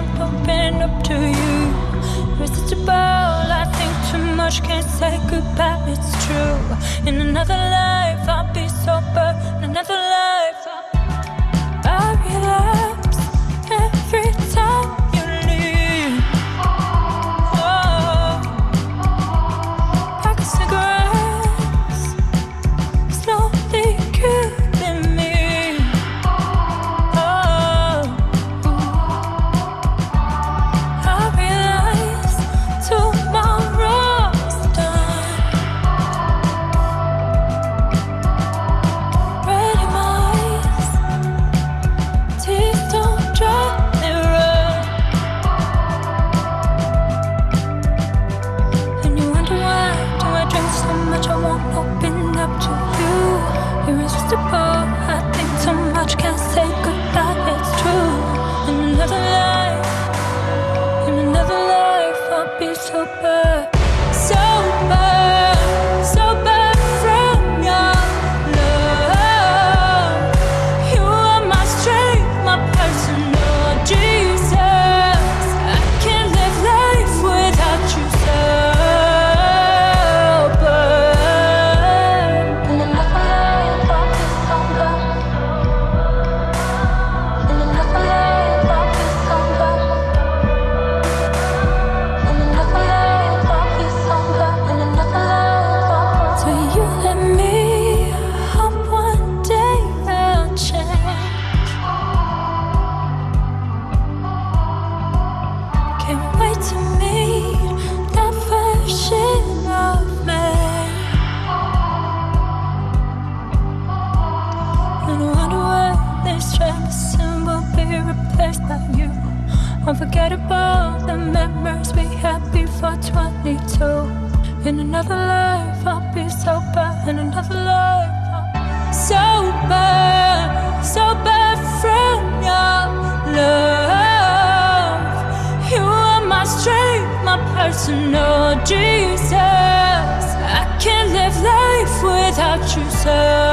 I'm pumping up to you. Irresistible, I think too much, can't say goodbye, it's true. In another life. I think too much, can't say. first love you. Unforgettable, the memories we had before 22 In another life I'll be sober, in another life I'll Sober, sober from your love. You are my strength, my personal Jesus. I can't live life without you, sir.